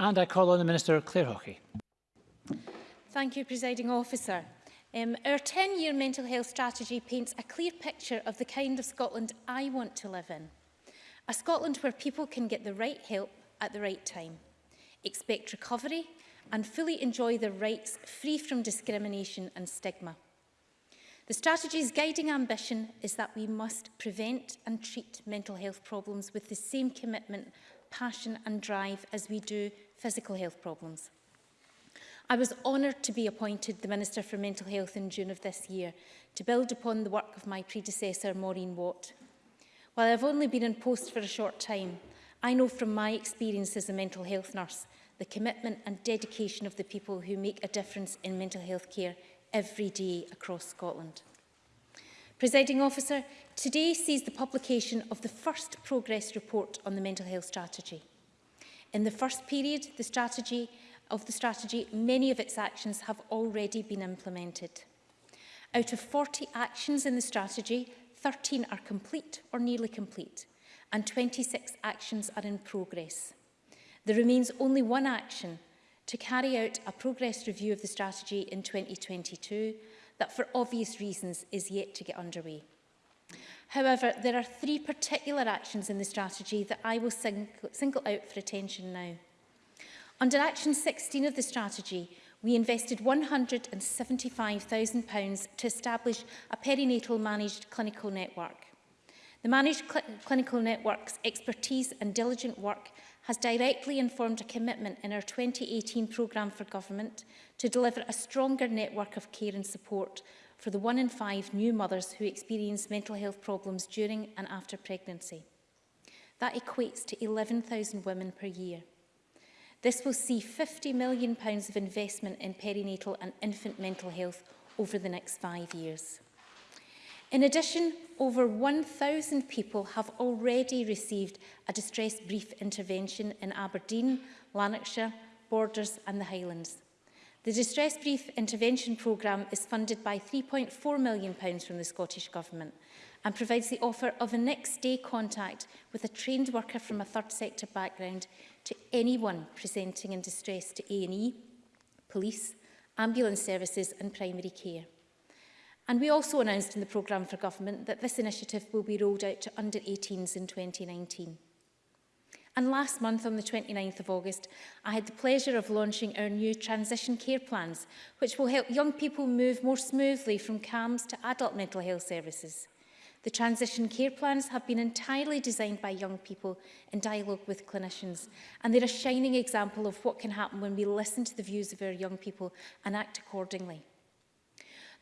And I call on the Minister, Claire Hockey. Thank you, Presiding Officer. Um, our 10-year mental health strategy paints a clear picture of the kind of Scotland I want to live in. A Scotland where people can get the right help at the right time, expect recovery and fully enjoy their rights free from discrimination and stigma. The strategy's guiding ambition is that we must prevent and treat mental health problems with the same commitment, passion and drive as we do physical health problems. I was honoured to be appointed the Minister for Mental Health in June of this year to build upon the work of my predecessor Maureen Watt. While I've only been in post for a short time, I know from my experience as a mental health nurse the commitment and dedication of the people who make a difference in mental health care every day across Scotland. Presiding officer, today sees the publication of the first progress report on the mental health strategy. In the first period the strategy, of the strategy, many of its actions have already been implemented. Out of 40 actions in the strategy, 13 are complete or nearly complete, and 26 actions are in progress. There remains only one action to carry out a progress review of the strategy in 2022 that for obvious reasons is yet to get underway. However, there are three particular actions in the strategy that I will single out for attention now. Under Action 16 of the strategy, we invested £175,000 to establish a perinatal managed clinical network. The managed cl clinical network's expertise and diligent work has directly informed a commitment in our 2018 programme for government to deliver a stronger network of care and support for the one in five new mothers who experience mental health problems during and after pregnancy. That equates to 11,000 women per year. This will see £50 million of investment in perinatal and infant mental health over the next five years. In addition, over 1,000 people have already received a distress brief intervention in Aberdeen, Lanarkshire, Borders and the Highlands. The Distress Brief Intervention Programme is funded by £3.4 million from the Scottish Government and provides the offer of a next-day contact with a trained worker from a third sector background to anyone presenting in distress to A&E, police, ambulance services and primary care. And we also announced in the programme for government that this initiative will be rolled out to under-18s in 2019. And last month, on the 29th of August, I had the pleasure of launching our new transition care plans, which will help young people move more smoothly from CAMS to adult mental health services. The transition care plans have been entirely designed by young people in dialogue with clinicians, and they're a shining example of what can happen when we listen to the views of our young people and act accordingly.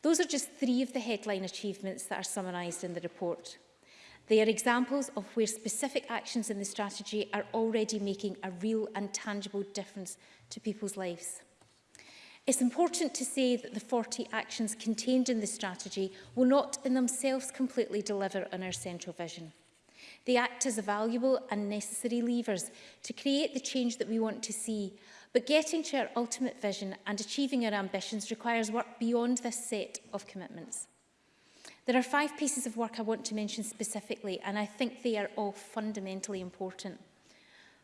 Those are just three of the headline achievements that are summarised in the report. They are examples of where specific actions in the strategy are already making a real and tangible difference to people's lives. It's important to say that the 40 actions contained in the strategy will not in themselves completely deliver on our central vision. They act as valuable and necessary levers to create the change that we want to see, but getting to our ultimate vision and achieving our ambitions requires work beyond this set of commitments. There are five pieces of work I want to mention specifically, and I think they are all fundamentally important.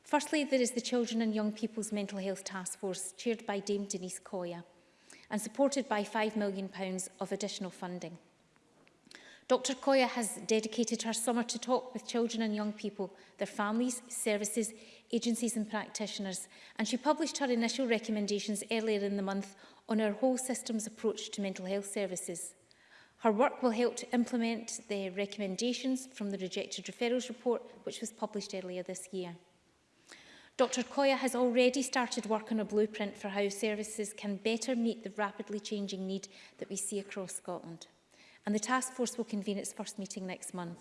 Firstly, there is the Children and Young People's Mental Health Task Force, chaired by Dame Denise Coya, and supported by £5 million of additional funding. Dr Coya has dedicated her summer to talk with children and young people, their families, services, agencies and practitioners, and she published her initial recommendations earlier in the month on our whole systems approach to mental health services. Her work will help to implement the recommendations from the rejected referrals report, which was published earlier this year. Dr Koya has already started work on a blueprint for how services can better meet the rapidly changing need that we see across Scotland. And the task force will convene its first meeting next month.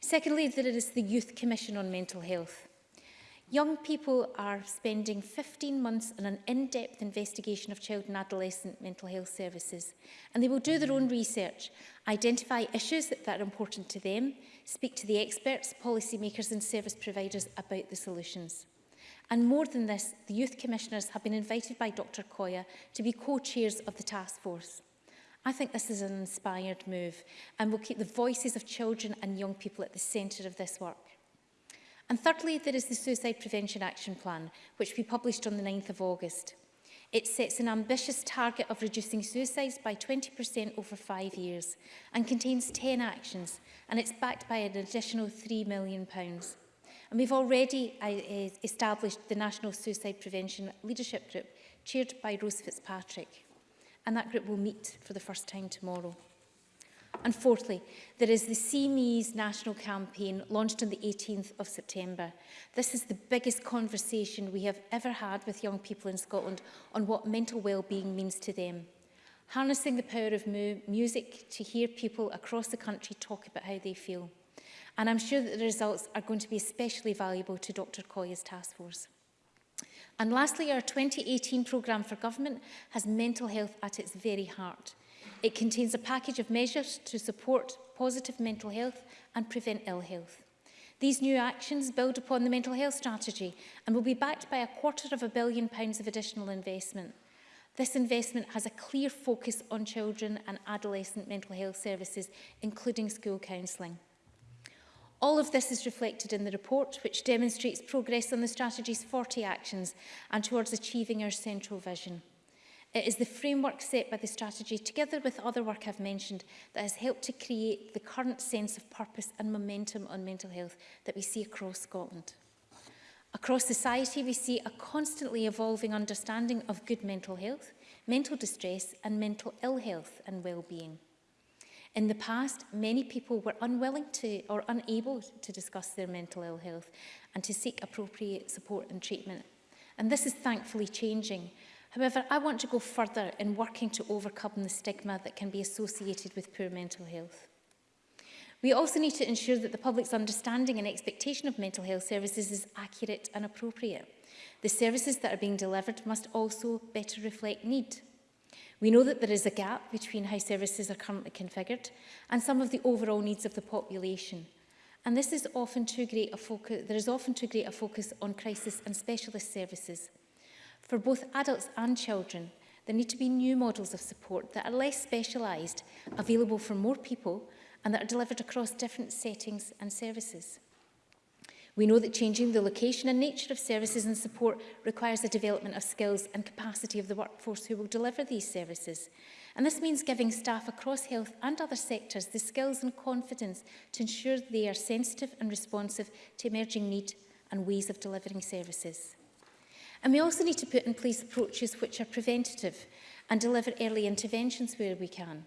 Secondly, there is the Youth Commission on Mental Health. Young people are spending 15 months on an in-depth investigation of child and adolescent mental health services and they will do their own research, identify issues that, that are important to them, speak to the experts, policymakers and service providers about the solutions. And more than this, the Youth Commissioners have been invited by Dr Koya to be co-chairs of the task force. I think this is an inspired move and will keep the voices of children and young people at the centre of this work. And thirdly, there is the Suicide Prevention Action Plan, which we published on the 9th of August. It sets an ambitious target of reducing suicides by 20% over five years and contains 10 actions, and it's backed by an additional £3 million. Pounds. And we've already uh, established the National Suicide Prevention Leadership Group, chaired by Rose Fitzpatrick. And that group will meet for the first time tomorrow. And fourthly, there is the CME's national campaign launched on the 18th of September. This is the biggest conversation we have ever had with young people in Scotland on what mental well-being means to them. Harnessing the power of mu music to hear people across the country talk about how they feel. And I'm sure that the results are going to be especially valuable to Dr Coya's task force. And lastly, our 2018 programme for government has mental health at its very heart. It contains a package of measures to support positive mental health and prevent ill health. These new actions build upon the mental health strategy and will be backed by a quarter of a billion pounds of additional investment. This investment has a clear focus on children and adolescent mental health services, including school counselling. All of this is reflected in the report, which demonstrates progress on the strategy's 40 actions and towards achieving our central vision. It is the framework set by the strategy, together with other work I've mentioned, that has helped to create the current sense of purpose and momentum on mental health that we see across Scotland. Across society, we see a constantly evolving understanding of good mental health, mental distress and mental ill health and well-being. In the past, many people were unwilling to or unable to discuss their mental ill health and to seek appropriate support and treatment. And this is thankfully changing However, I want to go further in working to overcome the stigma that can be associated with poor mental health. We also need to ensure that the public's understanding and expectation of mental health services is accurate and appropriate. The services that are being delivered must also better reflect need. We know that there is a gap between how services are currently configured and some of the overall needs of the population. And this is often too great a focus, there is often too great a focus on crisis and specialist services – For both adults and children, there need to be new models of support that are less specialised, available for more people, and that are delivered across different settings and services. We know that changing the location and nature of services and support requires the development of skills and capacity of the workforce who will deliver these services. And this means giving staff across health and other sectors the skills and confidence to ensure they are sensitive and responsive to emerging need and ways of delivering services. And we also need to put in place approaches which are preventative and deliver early interventions where we can.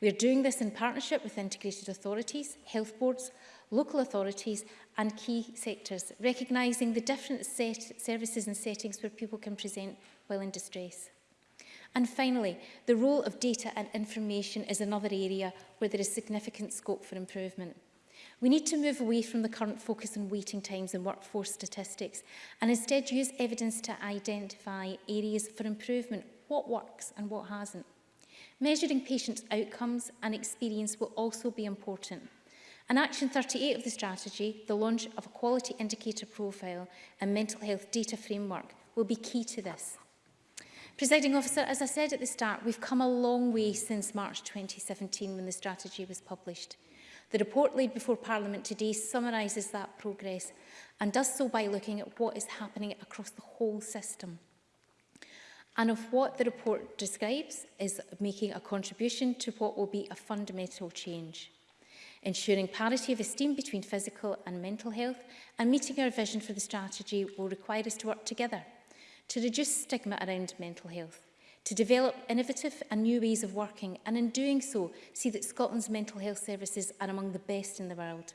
We are doing this in partnership with integrated authorities, health boards, local authorities and key sectors, recognising the different set services and settings where people can present while in distress. And finally, the role of data and information is another area where there is significant scope for improvement. We need to move away from the current focus on waiting times and workforce statistics and instead use evidence to identify areas for improvement, what works and what hasn't. Measuring patients' outcomes and experience will also be important. And Action 38 of the strategy, the launch of a quality indicator profile and mental health data framework will be key to this. Presiding officer, as I said at the start, we've come a long way since March 2017 when the strategy was published. The report laid before Parliament today summarises that progress and does so by looking at what is happening across the whole system and of what the report describes is making a contribution to what will be a fundamental change, ensuring parity of esteem between physical and mental health and meeting our vision for the strategy will require us to work together to reduce stigma around mental health, to develop innovative and new ways of working and in doing so see that Scotland's mental health services are among the best in the world.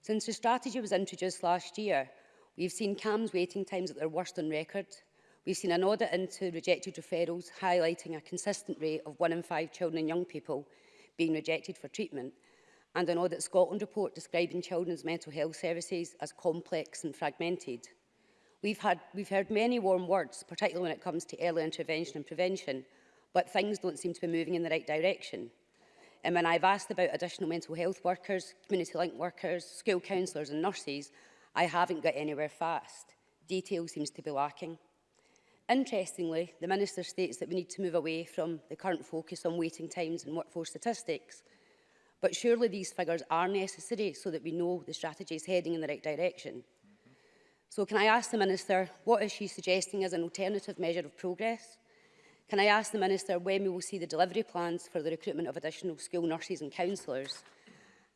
Since the strategy was introduced last year, we've seen CAMS waiting times at their worst on record, We've seen an audit into rejected referrals highlighting a consistent rate of one in five children and young people being rejected for treatment, and an Audit Scotland report describing children's mental health services as complex and fragmented. We've, had, we've heard many warm words, particularly when it comes to early intervention and prevention, but things don't seem to be moving in the right direction. Um, and when I've asked about additional mental health workers, community link workers, school counsellors and nurses. I haven't got anywhere fast. Detail seems to be lacking. Interestingly, the Minister states that we need to move away from the current focus on waiting times and workforce statistics. But surely these figures are necessary so that we know the strategy is heading in the right direction. Mm -hmm. So can I ask the Minister, what is she suggesting as an alternative measure of progress? Can I ask the Minister when we will see the delivery plans for the recruitment of additional school nurses and counsellors?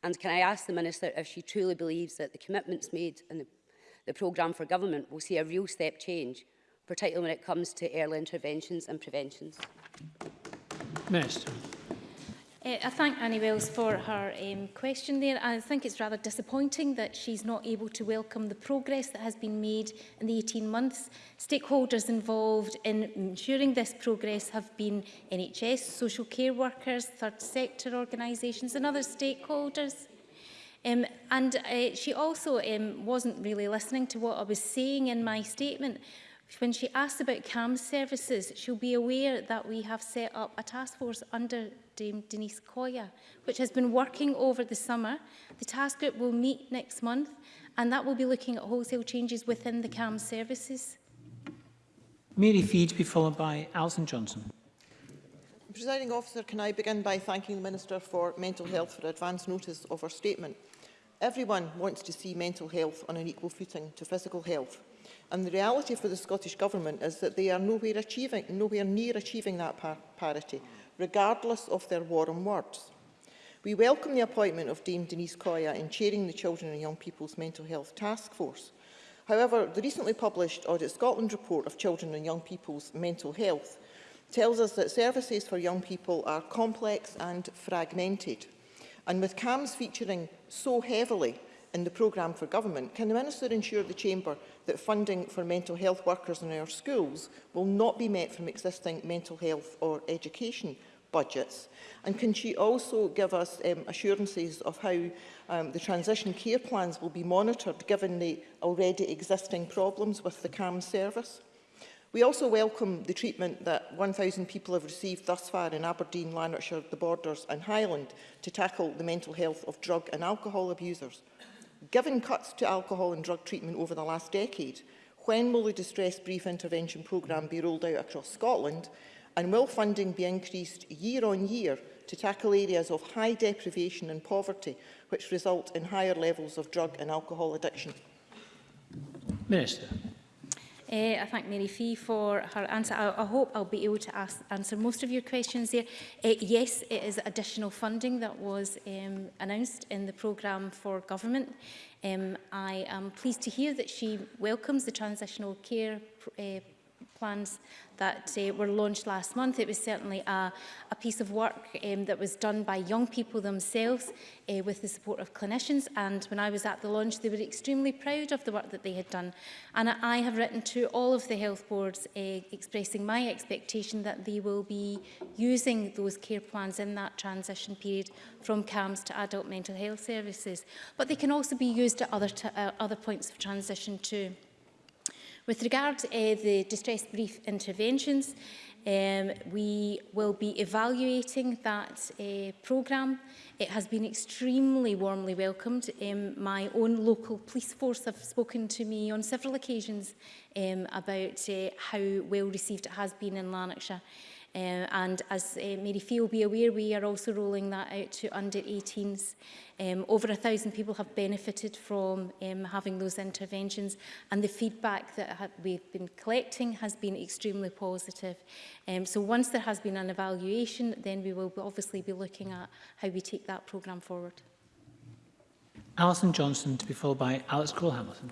And can I ask the Minister if she truly believes that the commitments made in the, the programme for government will see a real step change particularly when it comes to early interventions and preventions. Minister. Uh, I thank Annie Wells for her um, question there. I think it's rather disappointing that she's not able to welcome the progress that has been made in the 18 months. Stakeholders involved in ensuring this progress have been NHS, social care workers, third sector organisations and other stakeholders. Um, and uh, she also um, wasn't really listening to what I was saying in my statement, When she asked about CAM services, she'll be aware that we have set up a task force under Dame Denise Coya, which has been working over the summer. The task group will meet next month, and that will be looking at wholesale changes within the CAM services. Mary Feed be followed by Alison Johnson. Presiding officer, can I begin by thanking the Minister for Mental Health for advance notice of her statement. Everyone wants to see mental health on an equal footing to physical health. And the reality for the Scottish Government is that they are nowhere, achieving, nowhere near achieving that par parity, regardless of their warm words. We welcome the appointment of Dame Denise Coya in chairing the Children and Young People's Mental Health Task Force. However, the recently published Audit Scotland report of Children and Young People's Mental Health tells us that services for young people are complex and fragmented. And with CAMS featuring so heavily in the programme for government, can the Minister ensure the Chamber that funding for mental health workers in our schools will not be met from existing mental health or education budgets? And can she also give us um, assurances of how um, the transition care plans will be monitored given the already existing problems with the CAM service? We also welcome the treatment that 1,000 people have received thus far in Aberdeen, Lanarkshire, the Borders and Highland to tackle the mental health of drug and alcohol abusers. Given cuts to alcohol and drug treatment over the last decade, when will the Distress Brief Intervention Programme be rolled out across Scotland and will funding be increased year on year to tackle areas of high deprivation and poverty which result in higher levels of drug and alcohol addiction? Minister. Uh, I thank Mary Fee for her answer. I, I hope I'll be able to ask, answer most of your questions there. Uh, yes, it is additional funding that was um, announced in the programme for government. Um, I am pleased to hear that she welcomes the transitional care uh, plans that uh, were launched last month. It was certainly a, a piece of work um, that was done by young people themselves uh, with the support of clinicians. And when I was at the launch, they were extremely proud of the work that they had done. And I have written to all of the health boards uh, expressing my expectation that they will be using those care plans in that transition period from CAMS to adult mental health services. But they can also be used at other, uh, other points of transition too. With regard to uh, the distress brief interventions, um, we will be evaluating that uh, programme. It has been extremely warmly welcomed. Um, my own local police force have spoken to me on several occasions um, about uh, how well received it has been in Lanarkshire. Um, and as uh, eh, Mary Fee will be aware, we are also rolling that out to under 18s. Um, over a thousand people have benefited from um, having those interventions and the feedback that we've been collecting has been extremely positive. Um, so once there has been an evaluation, then we will obviously be looking at how we take that programme forward. Alison Johnson to be followed by Alex Cole-Hamilton.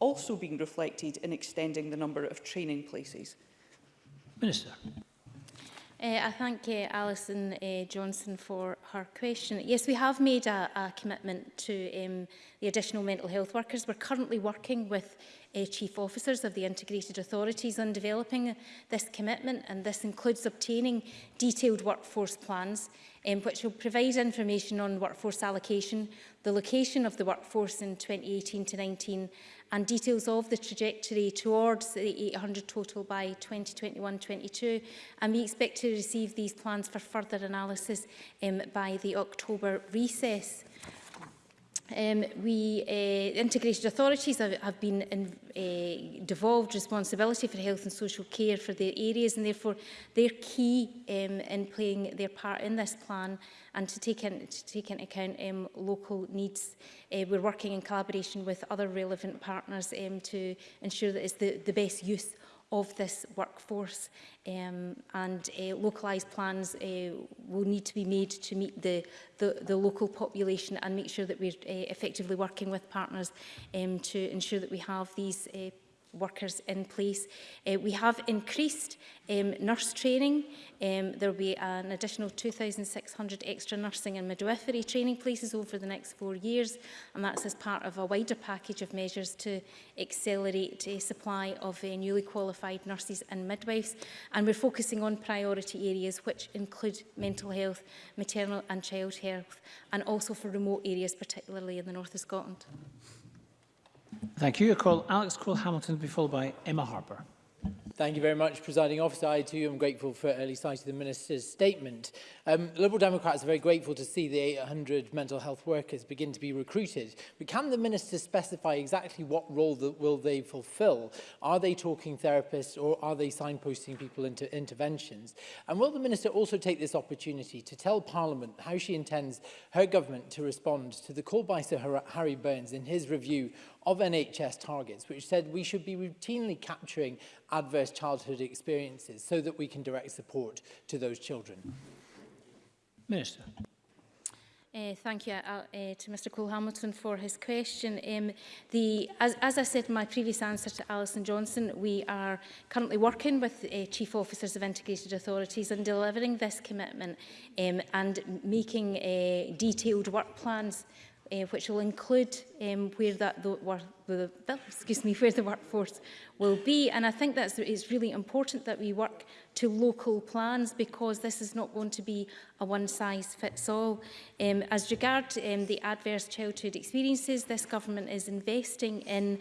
also being reflected in extending the number of training places? Minister. Uh, I thank uh, Alison uh, Johnson for her question. Yes, we have made a, a commitment to um, the additional mental health workers. We're currently working with uh, chief officers of the integrated authorities on developing this commitment and this includes obtaining detailed workforce plans um, which will provide information on workforce allocation, the location of the workforce in 2018 to 19 and details of the trajectory towards the 800 total by 2021-22 and we expect to receive these plans for further analysis um, by the October recess. Um, we, uh, integrated authorities have, have been in, uh, devolved responsibility for health and social care for their areas and therefore they're key um, in playing their part in this plan and to take, in, to take into account um, local needs. Uh, we're working in collaboration with other relevant partners um, to ensure that it's the, the best use of this workforce um, and uh, localised plans uh, will need to be made to meet the, the, the local population and make sure that we're uh, effectively working with partners um, to ensure that we have these uh, workers in place. Uh, we have increased um, nurse training. Um, there will be an additional 2,600 extra nursing and midwifery training places over the next four years, and that's as part of a wider package of measures to accelerate uh, supply of uh, newly qualified nurses and midwives. And we're focusing on priority areas which include mental health, maternal and child health, and also for remote areas, particularly in the north of Scotland. Thank you. I call Alex Cole-Hamilton to be followed by Emma Harper. Thank you very much, Presiding Officer. I too am grateful for early sight of the Minister's statement. Um, Liberal Democrats are very grateful to see the 800 mental health workers begin to be recruited. But can the Minister specify exactly what role that will they fulfil? Are they talking therapists or are they signposting people into interventions? And will the Minister also take this opportunity to tell Parliament how she intends her government to respond to the call by Sir Harry Burns in his review of NHS targets, which said we should be routinely capturing adverse childhood experiences so that we can direct support to those children. Minister. Uh, thank you uh, uh, to Mr Cole Hamilton for his question. Um, the, as, as I said in my previous answer to Alison Johnson, we are currently working with uh, Chief Officers of Integrated Authorities in delivering this commitment um, and making uh, detailed work plans uh, which will include um, where that the, wor the, excuse me, where the workforce will be. And I think that's it's really important that we work to local plans because this is not going to be a one-size-fits-all. Um, as regard um, the adverse childhood experiences, this government is investing in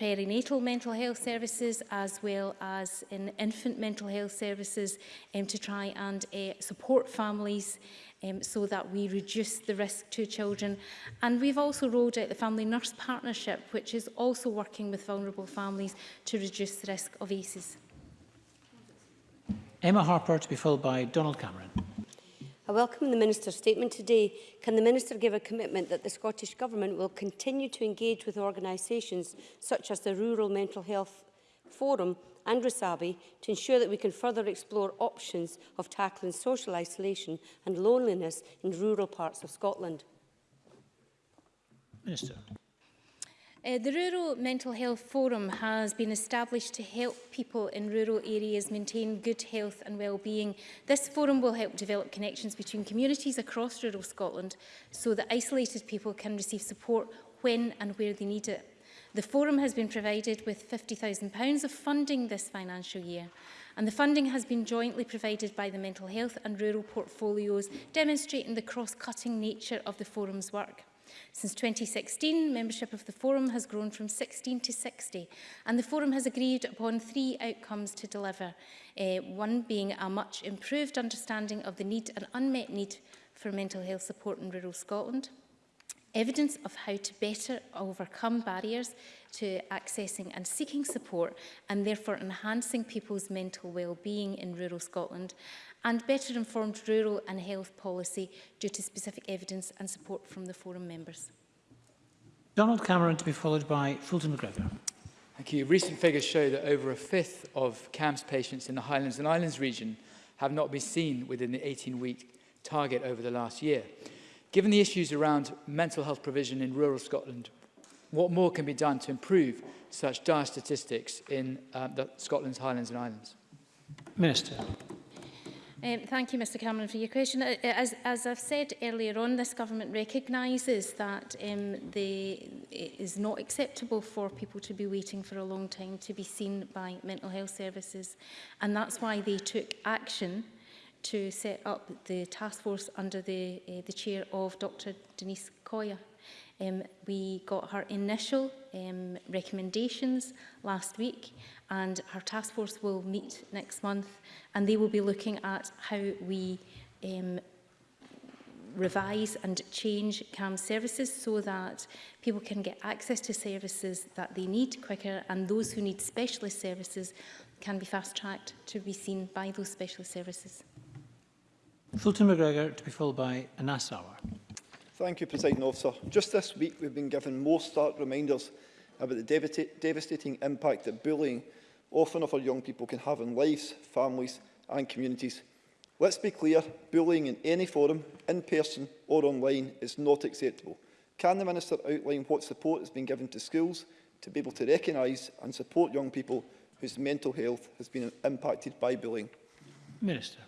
perinatal mental health services as well as in infant mental health services um, to try and uh, support families um, so that we reduce the risk to children. And we've also rolled out the Family Nurse Partnership, which is also working with vulnerable families to reduce the risk of ACEs. Emma Harper to be followed by Donald Cameron. I welcome the Minister's statement today. Can the Minister give a commitment that the Scottish Government will continue to engage with organisations such as the Rural Mental Health Forum and Rasabi to ensure that we can further explore options of tackling social isolation and loneliness in rural parts of Scotland. Minister. Uh, the Rural Mental Health Forum has been established to help people in rural areas maintain good health and well-being. This forum will help develop connections between communities across rural Scotland so that isolated people can receive support when and where they need it. The forum has been provided with £50,000 of funding this financial year and the funding has been jointly provided by the mental health and rural portfolios demonstrating the cross-cutting nature of the forum's work. Since 2016, membership of the forum has grown from 16 to 60, and the forum has agreed upon three outcomes to deliver, uh, one being a much improved understanding of the need and unmet need for mental health support in rural Scotland, evidence of how to better overcome barriers to accessing and seeking support and therefore enhancing people's mental well-being in rural Scotland and better informed rural and health policy due to specific evidence and support from the forum members. Donald Cameron to be followed by Fulton McGregor. Thank you. Recent figures show that over a fifth of CAMS patients in the Highlands and Islands region have not been seen within the 18-week target over the last year. Given the issues around mental health provision in rural Scotland, what more can be done to improve such dire statistics in um, the Scotland's Highlands and Islands? Minister. Um, thank you, Mr Cameron, for your question. Uh, uh, as, as I've said earlier on, this government recognises that um, the, it is not acceptable for people to be waiting for a long time to be seen by mental health services. And that's why they took action uh, to set up the task force under the, uh, the chair of Dr Denise Coya. Um, we got her initial um, recommendations last week and her task force will meet next month and they will be looking at how we um, revise and change CAM services so that people can get access to services that they need quicker and those who need specialist services can be fast-tracked to be seen by those specialist services. Fulton McGregor to be followed by Anas Awar. Thank you, President Officer. Just this week, we've been given more stark reminders about the devastating impact that bullying, often of our young people, can have on lives, families and communities. Let's be clear, bullying in any forum, in person or online, is not acceptable. Can the Minister outline what support has been given to schools to be able to recognise and support young people whose mental health has been impacted by bullying? Minister.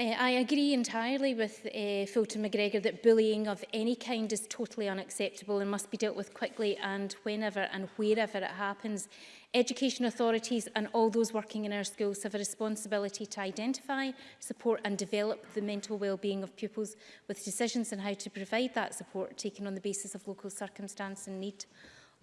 Uh, I agree entirely with uh, eh, Fulton McGregor that bullying of any kind is totally unacceptable and must be dealt with quickly and whenever and wherever it happens. Education authorities and all those working in our schools have a responsibility to identify, support and develop the mental well-being of pupils with decisions on how to provide that support taken on the basis of local circumstance and need.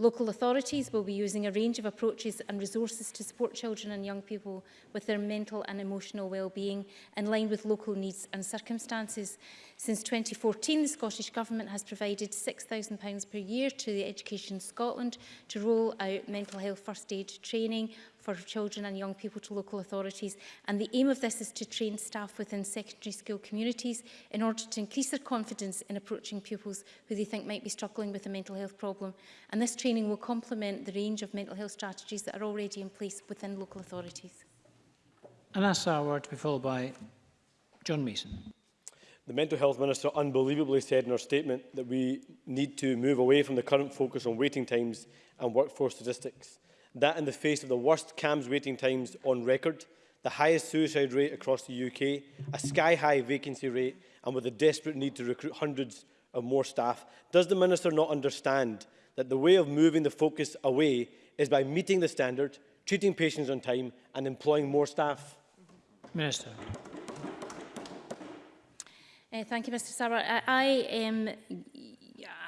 Local authorities will be using a range of approaches and resources to support children and young people with their mental and emotional well-being in line with local needs and circumstances. Since 2014, the Scottish Government has provided £6,000 per year to the Education Scotland to roll out mental health first aid training for children and young people to local authorities. And the aim of this is to train staff within secondary school communities in order to increase their confidence in approaching pupils who they think might be struggling with a mental health problem. And this training will complement the range of mental health strategies that are already in place within local authorities. And that's our word to be followed by John Mason. The Mental Health Minister unbelievably said in her statement that we need to move away from the current focus on waiting times and workforce statistics That in the face of the worst CAMS waiting times on record, the highest suicide rate across the UK, a sky-high vacancy rate, and with a desperate need to recruit hundreds of more staff, does the Minister not understand that the way of moving the focus away is by meeting the standard, treating patients on time and employing more staff? Minister. Uh, thank you, Mr Sarwar. I, I um,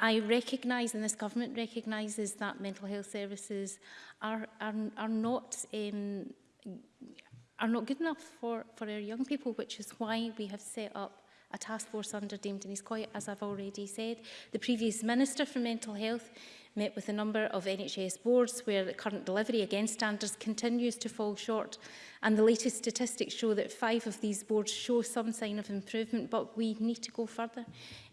I recognise, and this government recognises, that mental health services are, are, are not um, are not good enough for, for our young people, which is why we have set up a task force under Dame Denise Coy, as I've already said. The previous Minister for Mental Health met with a number of NHS boards where the current delivery against standards continues to fall short and the latest statistics show that five of these boards show some sign of improvement but we need to go further.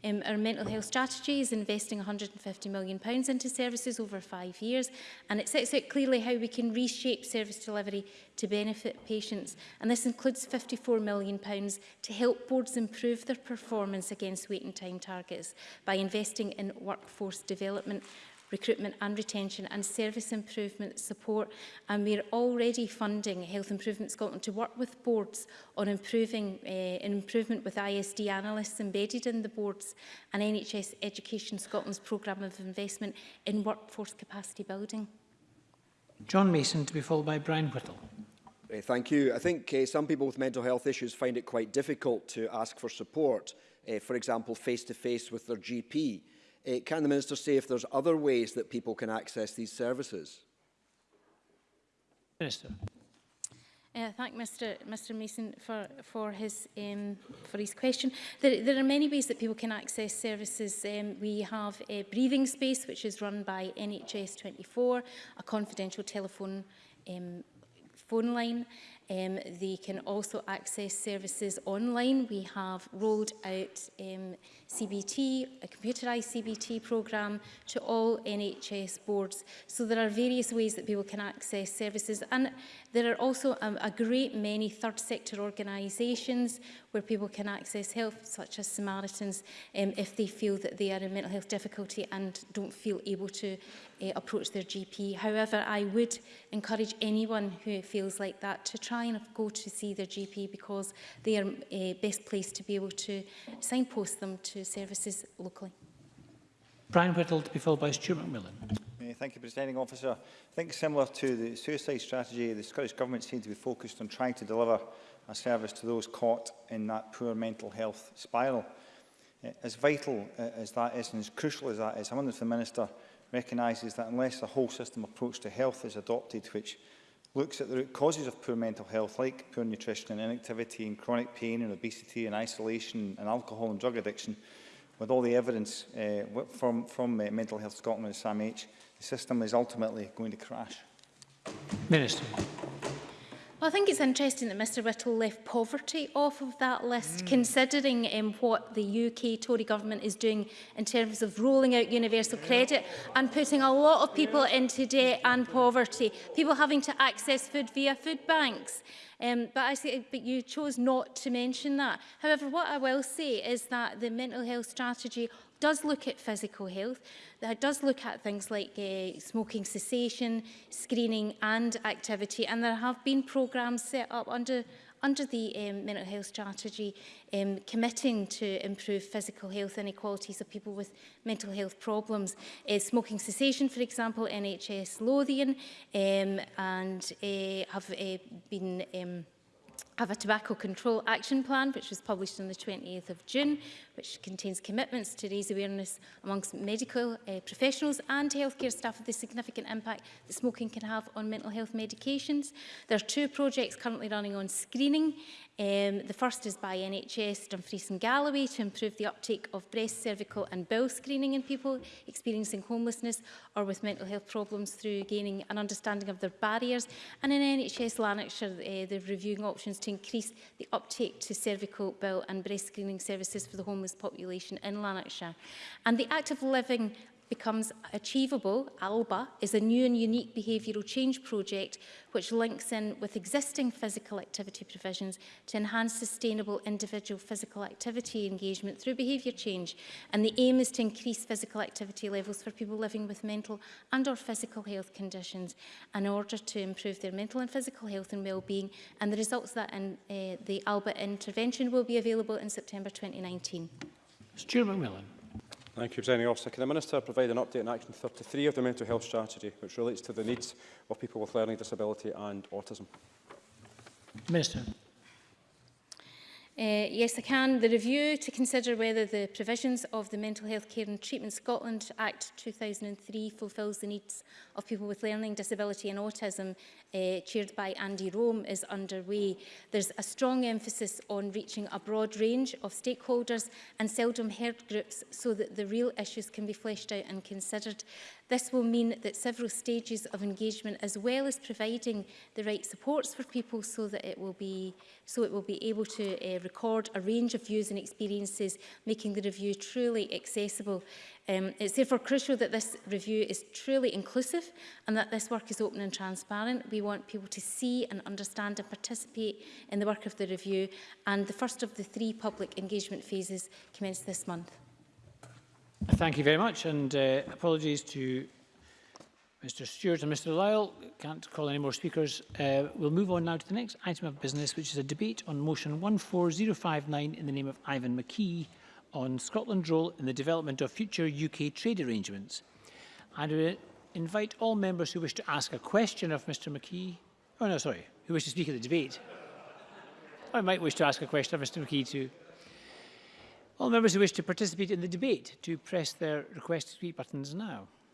Um, our mental health strategy is investing £150 million into services over five years and it sets out clearly how we can reshape service delivery to benefit patients and this includes £54 million to help boards improve their performance against waiting time targets by investing in workforce development recruitment and retention and service improvement support. And we're already funding Health Improvement Scotland to work with boards on improving uh, improvement with ISD analysts embedded in the boards and NHS Education Scotland's programme of investment in workforce capacity building. John Mason to be followed by Brian Whittle. Uh, thank you. I think uh, some people with mental health issues find it quite difficult to ask for support, uh, for example, face-to-face -face with their GP. Uh, can the Minister say if there's other ways that people can access these services? Minister. Uh, thank Mr. Mr. Mason for for his um, for his question. There, there are many ways that people can access services. Um, we have a breathing space, which is run by NHS 24, a confidential telephone um, phone line. Um, they can also access services online. We have rolled out. Um, CBT, a computerised CBT programme to all NHS boards. So there are various ways that people can access services and there are also a, a great many third sector organisations where people can access help such as Samaritans um, if they feel that they are in mental health difficulty and don't feel able to uh, approach their GP. However, I would encourage anyone who feels like that to try and go to see their GP because they are uh, best placed to be able to signpost them to to services locally. Brian Whittle to be followed by Stuart McMillan. Thank you, Presiding Officer. I think similar to the suicide strategy, the Scottish Government seems to be focused on trying to deliver a service to those caught in that poor mental health spiral. Eh, as vital eh, as that is and as crucial as that is, I wonder if the Minister recognises that unless a whole system approach to health is adopted, which looks at the root causes of poor mental health, like poor nutrition and inactivity and chronic pain and obesity and isolation and alcohol and drug addiction, with all the evidence uh, from, from uh, Mental Health Scotland and SAMH, the system is ultimately going to crash. Minister. Well, I think it's interesting that Mr Whittle left poverty off of that list, mm. considering um, what the UK Tory government is doing in terms of rolling out universal credit and putting a lot of people into debt and poverty, people having to access food via food banks. Um, but, I say, but you chose not to mention that. However, what I will say is that the mental health strategy does look at physical health, that does look at things like uh, smoking cessation, screening and activity. And there have been programmes set up under under the um, mental health strategy um, committing to improve physical health inequalities of people with mental health problems. Uh, smoking cessation, for example, NHS Lothian um, and uh, have uh, been um, have a tobacco control action plan which was published on the 28th of June which contains commitments to raise awareness amongst medical uh, professionals and healthcare staff of the significant impact that smoking can have on mental health medications. There are two projects currently running on screening. Um, the first is by NHS Dumfries and Galloway to improve the uptake of breast, cervical and bowel screening in people experiencing homelessness or with mental health problems through gaining an understanding of their barriers. And in NHS Lanarkshire, uh, they're reviewing options to to increase the uptake to cervical, bill and breast screening services for the homeless population in Lanarkshire. And the active living becomes achievable, ALBA, is a new and unique behavioural change project which links in with existing physical activity provisions to enhance sustainable individual physical activity engagement through behaviour change. And the aim is to increase physical activity levels for people living with mental and or physical health conditions in order to improve their mental and physical health and well-being. And the results that in uh, the ALBA intervention will be available in September 2019. Stuart McMillan. Thank you, President Officer. Can the Minister provide an update on Action 33 of the Mental Health Strategy, which relates to the needs of people with learning disability and autism? Minister. Uh, yes, I can. The review to consider whether the provisions of the Mental Health Care and Treatment Scotland Act 2003 fulfills the needs of people with learning disability and autism, uh, chaired by Andy Rome, is underway. There's a strong emphasis on reaching a broad range of stakeholders and seldom heard groups so that the real issues can be fleshed out and considered. This will mean that several stages of engagement, as well as providing the right supports for people so that it will be, so it will be able to uh, record a range of views and experiences, making the review truly accessible. Um, it's therefore crucial that this review is truly inclusive and that this work is open and transparent. We want people to see and understand and participate in the work of the review and the first of the three public engagement phases commenced this month. Thank you very much, and uh, apologies to Mr Stewart and Mr Lyle. Can't call any more speakers. Uh, we'll move on now to the next item of business, which is a debate on motion 14059 in the name of Ivan McKee on Scotland's role in the development of future UK trade arrangements. I we invite all members who wish to ask a question of Mr McKee, oh no, sorry, who wish to speak at the debate, I might wish to ask a question of Mr McKee too. All members who wish to participate in the debate to press their request to speak buttons now.